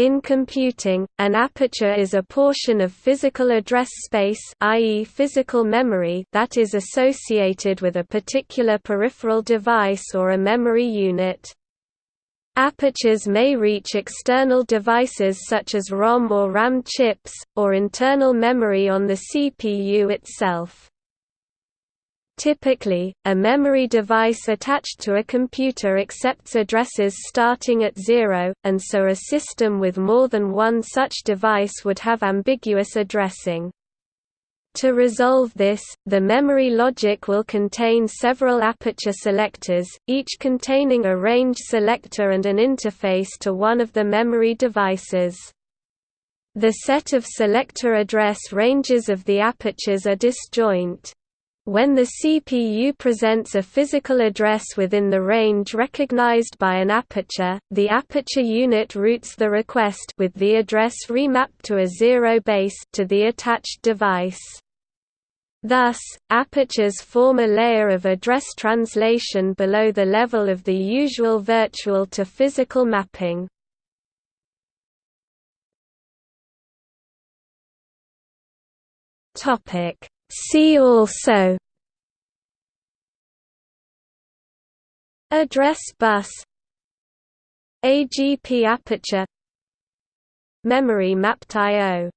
In computing, an aperture is a portion of physical address space i.e. physical memory that is associated with a particular peripheral device or a memory unit. Apertures may reach external devices such as ROM or RAM chips, or internal memory on the CPU itself. Typically, a memory device attached to a computer accepts addresses starting at zero, and so a system with more than one such device would have ambiguous addressing. To resolve this, the memory logic will contain several aperture selectors, each containing a range selector and an interface to one of the memory devices. The set of selector address ranges of the apertures are disjoint. When the CPU presents a physical address within the range recognized by an aperture, the aperture unit routes the request with the address remapped to a zero base to the attached device. Thus, apertures form a layer of address translation below the level of the usual virtual to physical mapping. Topic See also Address bus AGP aperture Memory mapped I.O.